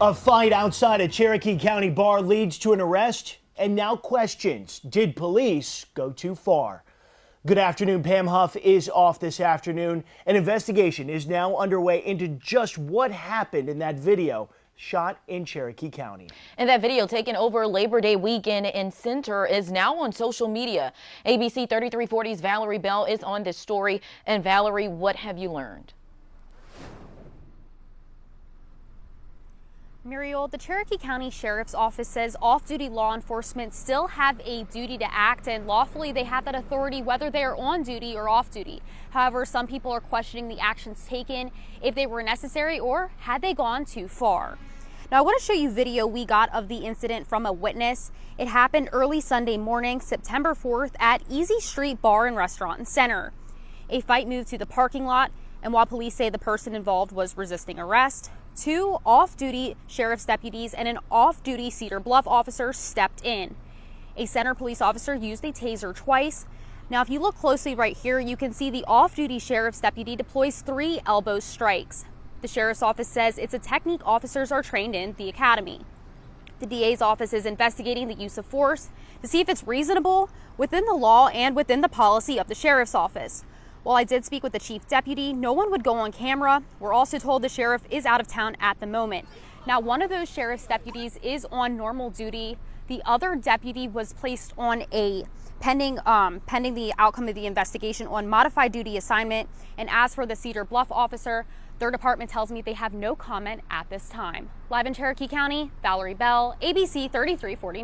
A fight outside a Cherokee County bar leads to an arrest and now questions. Did police go too far? Good afternoon. Pam Huff is off this afternoon. An investigation is now underway into just what happened in that video shot in Cherokee County. And that video taken over Labor Day weekend in Centre is now on social media. ABC 3340's Valerie Bell is on this story. And Valerie, what have you learned? Muriel, the Cherokee County Sheriff's Office says off-duty law enforcement still have a duty to act and lawfully they have that authority whether they are on duty or off duty. However, some people are questioning the actions taken, if they were necessary or had they gone too far. Now I want to show you video we got of the incident from a witness. It happened early Sunday morning, September 4th at Easy Street Bar and Restaurant and Centre. A fight moved to the parking lot and while police say the person involved was resisting arrest, two off-duty sheriff's deputies and an off-duty Cedar Bluff officer stepped in. A Centre police officer used a taser twice. Now, if you look closely right here, you can see the off-duty sheriff's deputy deploys three elbow strikes. The sheriff's office says it's a technique officers are trained in the academy. The DA's office is investigating the use of force to see if it's reasonable within the law and within the policy of the sheriff's office. While I did speak with the chief deputy, no one would go on camera. We're also told the sheriff is out of town at the moment. Now, one of those sheriff's deputies is on normal duty. The other deputy was placed on a pending um, pending the outcome of the investigation on modified duty assignment. And as for the Cedar Bluff officer, their department tells me they have no comment at this time. Live in Cherokee County, Valerie Bell, ABC 3349.